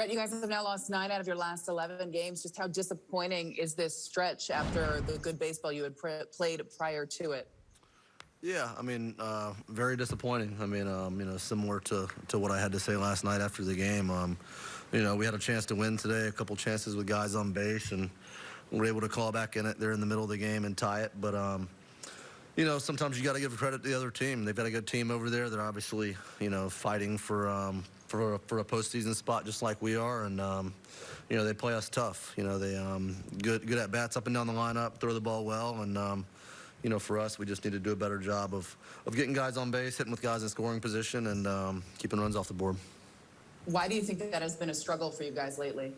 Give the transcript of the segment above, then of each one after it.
Brett, you guys have now lost nine out of your last 11 games. Just how disappointing is this stretch after the good baseball you had played prior to it? Yeah, I mean, uh, very disappointing. I mean, um, you know, similar to, to what I had to say last night after the game. Um, you know, we had a chance to win today, a couple chances with guys on base, and we were able to call back in it there in the middle of the game and tie it. But, um, you know, sometimes you got to give credit to the other team. They've got a good team over there. They're obviously, you know, fighting for um, for a, for a postseason spot just like we are, and um, you know they play us tough. You know they um, good good at bats up and down the lineup, throw the ball well, and um, you know for us we just need to do a better job of of getting guys on base, hitting with guys in scoring position, and um, keeping runs off the board. Why do you think that, that has been a struggle for you guys lately?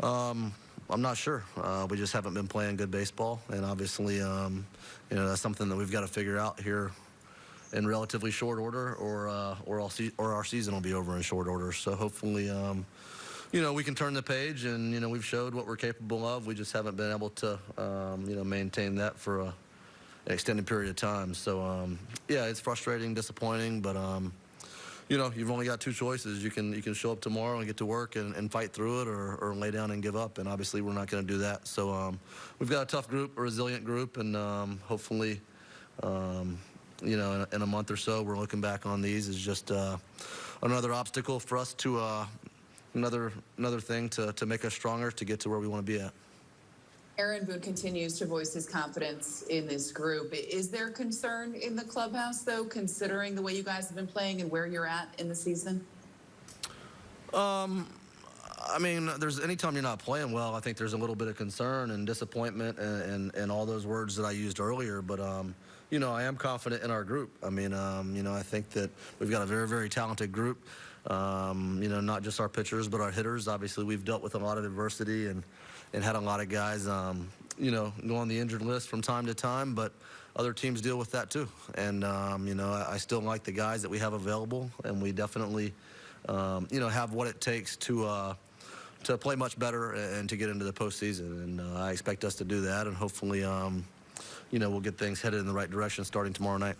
Um, I'm not sure. Uh, we just haven't been playing good baseball, and obviously, um, you know, that's something that we've got to figure out here in relatively short order, or uh, or, or our season will be over in short order. So hopefully, um, you know, we can turn the page, and you know, we've showed what we're capable of. We just haven't been able to, um, you know, maintain that for a, an extended period of time. So um, yeah, it's frustrating, disappointing, but. You know, you've only got two choices. You can you can show up tomorrow and get to work and, and fight through it, or, or lay down and give up. And obviously, we're not going to do that. So um, we've got a tough group, a resilient group, and um, hopefully, um, you know, in, in, a month or so, we're looking back on these as just uh, another obstacle for us to uh, another another thing to to make us stronger to get to where we want to be at. Aaron Boone continues to voice his confidence in this group. Is there concern in the clubhouse, though, considering the way you guys have been playing and where you're at in the season? Um, I mean, there's anytime you're not playing well, I think there's a little bit of concern and disappointment and, and, and all those words that I used earlier. But, um, you know, I am confident in our group. I mean, um, you know, I think that we've got a very, very talented group. Um, you know, not just our pitchers, but our hitters. Obviously, we've dealt with a lot of adversity and, and had a lot of guys, um, you know, go on the injured list from time to time, but other teams deal with that too. And, um, you know, I, I, still like the guys that we have available, and we definitely, um, you know, have what it takes to, uh, to play much better and to get into the postseason. And uh, I expect us to do that, and hopefully, um, you know, we'll get things headed in the right direction starting tomorrow night.